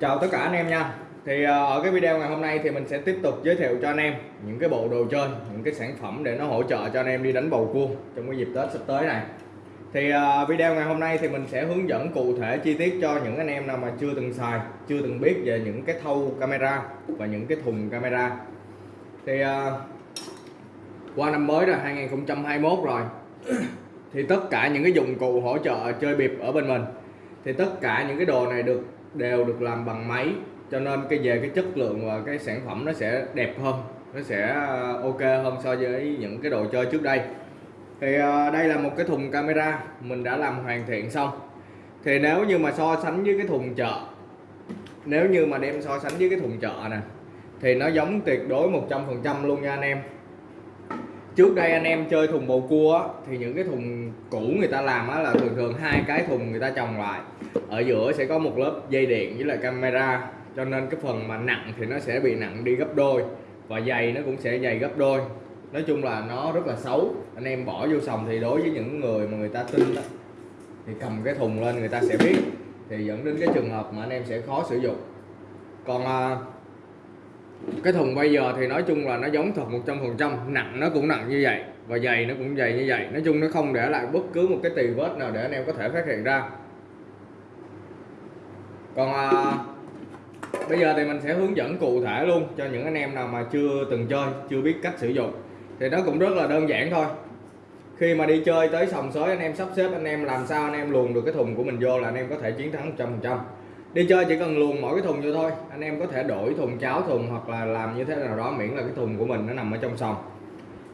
Chào tất cả anh em nha. Thì ờ, ở cái video ngày hôm nay thì mình sẽ tiếp tục giới thiệu cho anh em những cái bộ đồ chơi, những cái sản phẩm để nó hỗ trợ cho anh em đi đánh bầu cua trong cái dịp Tết sắp tới này. Thì ờ, video ngày hôm nay thì mình sẽ hướng dẫn cụ thể chi tiết cho những anh em nào mà chưa từng xài, chưa từng biết về những cái thâu camera và những cái thùng camera. Thì ờ, qua năm mới rồi 2021 rồi, thì tất cả những cái dụng cụ hỗ trợ chơi bịp ở bên mình, thì tất cả những cái đồ này được đều được làm bằng máy. Cho nên cái về cái chất lượng và cái sản phẩm nó sẽ đẹp hơn, nó sẽ ờ, ok hơn so với những cái đồ chơi trước đây. Thì ờ, đây là một cái thùng camera, mình đã làm hoàn thiện xong. Thì nếu như mà so sánh với cái thùng chợ, nếu như mà đem so sánh với cái thùng chợ nè, thì nó giống tuyệt đối 100% luôn nha anh em trước đây anh em chơi thùng bầu cua á, thì những cái thùng cũ người ta làm á là thường thường hai cái thùng người ta trồng lại. Ở giữa sẽ có một lớp dây điện với lại camera cho nên cái phần mà nặng thì nó sẽ bị nặng đi gấp đôi và dày nó cũng sẽ dày gấp đôi. Nói chung là nó rất là xấu. Anh em bỏ vô sòng thì đối với những người mà người ta tin đó thì cầm cái thùng lên người ta sẽ biết. Thì dẫn đến cái trường hợp mà anh em sẽ khó sử dụng. Còn à, cái thùng bây giờ thì nói chung là nó giống thật 100% nặng nó cũng nặng như vậy và dày nó cũng dày như vậy. Nói chung nó không để lại bất cứ một cái tì vết nào để anh em có thể phát hiện ra. Còn à, bây giờ thì mình sẽ hướng dẫn cụ thể luôn cho những anh em nào mà chưa từng chơi chưa biết cách sử dụng. Thì nó cũng rất là đơn giản thôi. Khi mà đi chơi tới sòng sới anh em sắp xếp anh em làm sao anh em luồn được cái thùng của mình vô là anh em có thể chiến thắng 100% đi chơi chỉ cần luồn mỗi cái thùng vô thôi. Anh em có thể đổi thùng cháo thùng hoặc là làm như thế nào đó, miễn là cái thùng của mình nó nằm ở trong sòng.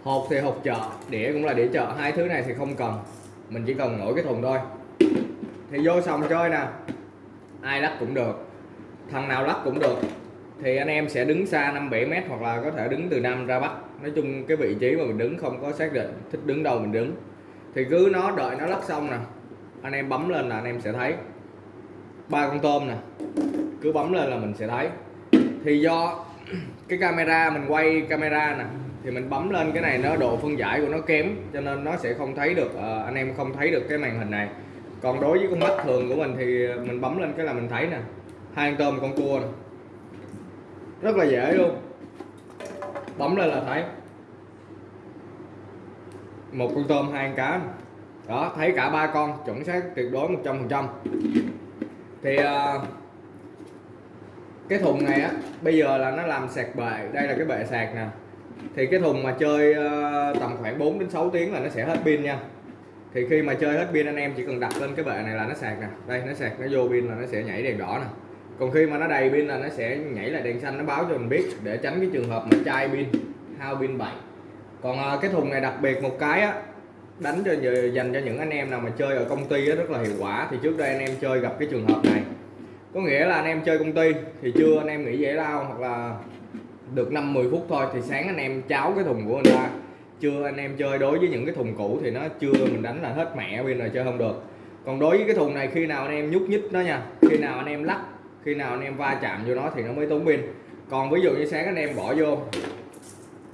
Hộp thì hộp chợ, đĩa cũng là đĩa chợ. Hai thứ này thì không cần. Mình chỉ cần mỗi cái thùng thôi. Thì vô sòng chơi nè. Ai lắc cũng được. Thằng nào lắc cũng được. Thì anh em sẽ đứng xa 5 7 mét hoặc là có thể đứng từ nam ra bắc. Nói chung cái vị trí mà mình đứng không có xác định thích đứng đâu mình đứng. Thì cứ nó đợi nó lắc xong nè, anh em bấm lên là anh em sẽ thấy ba con tôm nè. Cứ bấm lên là mình sẽ thấy. Thì do cái camera, mình quay camera nè, thì mình bấm lên cái này nó độ phân giải của nó kém, cho nên nó sẽ không thấy được ờ, anh em không thấy được cái màn hình này. Còn đối với con mắt thường của mình thì mình bấm lên cái là mình thấy nè, hai con tôm, con cua nè. Rất là dễ luôn. Bấm lên là thấy. Một con tôm, hai con cá đó, thấy cả ba con, chuẩn xác tuyệt đối 100% thì uh, cái thùng này á bây giờ là nó làm sạc bệ. Đây là cái bệ sạc nè. Thì cái thùng mà chơi uh, tầm khoảng 4 đến 6 tiếng là nó sẽ hết pin nha. Thì khi mà chơi hết pin anh em chỉ cần đặt lên cái bệ này là nó sạc nè. Đây nó sạc nó vô pin là nó sẽ nhảy đèn đỏ nè. Còn khi mà nó đầy pin là nó sẽ nhảy lại đèn xanh nó báo cho mình biết để tránh cái trường hợp mà chai pin hao pin bậy. Còn uh, cái thùng này đặc biệt một cái á đánh cho dành cho những anh em nào mà chơi ở công ty rất là hiệu quả thì trước đây anh em chơi gặp cái trường hợp này có nghĩa là anh em chơi công ty thì chưa anh em nghỉ giải lao hoặc là được 5 10 phút thôi thì sáng anh em cháo cái thùng của người ta chưa anh em chơi đối với những cái thùng cũ thì nó chưa mình đánh là hết mẹ pin rồi chơi không được còn đối với cái thùng này khi nào anh em nhúc nhích nó nha khi nào anh em lắc khi nào anh em va chạm vô nó thì nó mới tốn pin còn ví dụ như sáng anh em bỏ vô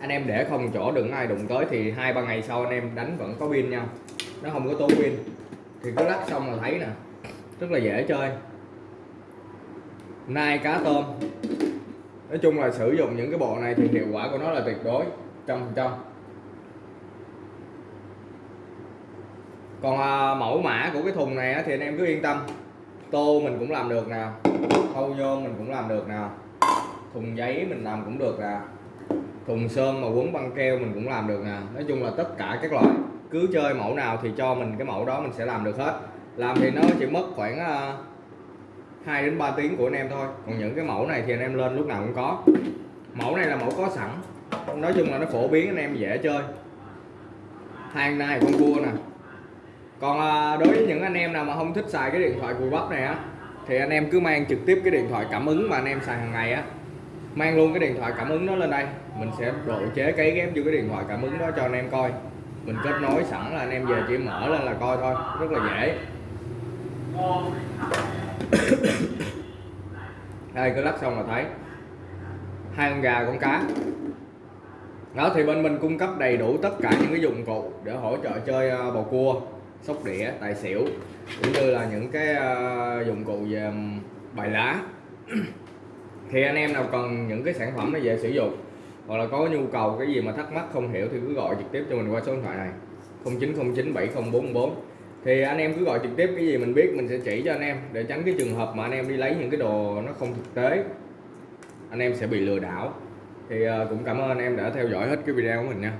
anh em để không chỗ đừng ai đụng tới thì hai ba ngày sau anh em đánh vẫn có pin nha. Nó không có tốn pin thì cứ lắc xong là thấy nè. Rất là dễ chơi. Nai cá tôm. Nói chung là sử dụng những cái bộ này thì hiệu quả của nó là tuyệt đối trăm phần trăm. Còn à, mẫu mã của cái thùng này á, thì anh em cứ yên tâm. Tô mình cũng làm được nè. Thâu nhôm mình cũng làm được nè. Thùng giấy mình làm cũng được nè thùng sơn mà quấn băng keo mình cũng làm được nè. Nói chung là tất cả các loại cứ chơi mẫu nào thì cho mình cái mẫu đó mình sẽ làm được hết. Làm thì nó chỉ mất khoảng à, uh, 2 đến 3 tiếng của anh em thôi. Còn những cái mẫu này thì anh em lên lúc nào cũng có. Mẫu này là mẫu có sẵn. Nói chung là nó phổ biến anh em dễ chơi. Hàng này con cua nè. Còn à, đối với những anh em nào mà không thích xài cái điện thoại cùi bắp này á thì anh em cứ mang trực tiếp cái điện thoại cảm ứng mà anh em xài hàng ngày á mang luôn cái điện thoại cảm ứng đó lên đây. Mình sẽ độ chế cấy ghép vô cái điện thoại cảm ứng đó cho anh em coi. Mình kết nối sẵn là anh em về chỉ mở lên là coi thôi. Rất là dễ. Đây cứ lắp xong là thấy. Hai con gà con cá. Đó, thì bên mình cung cấp đầy đủ tất cả những cái dụng cụ để hỗ trợ chơi à, bầu cua, sóc đĩa, tài xỉu, cũng như là những cái à, dụng cụ về bài lá. thì anh em nào cần những cái sản phẩm này về sử dụng, hoặc là có nhu cầu cái gì mà thắc mắc không hiểu thì cứ gọi trực tiếp cho mình qua số điện thoại này. 0909 7044 thì anh em cứ gọi trực tiếp cái gì mình biết mình sẽ chỉ cho anh em, để tránh cái trường hợp mà anh em đi lấy những cái đồ nó không thực tế. Anh em sẽ bị lừa đảo. Thì ờ, cũng cảm ơn anh em đã theo dõi hết cái video của mình nha.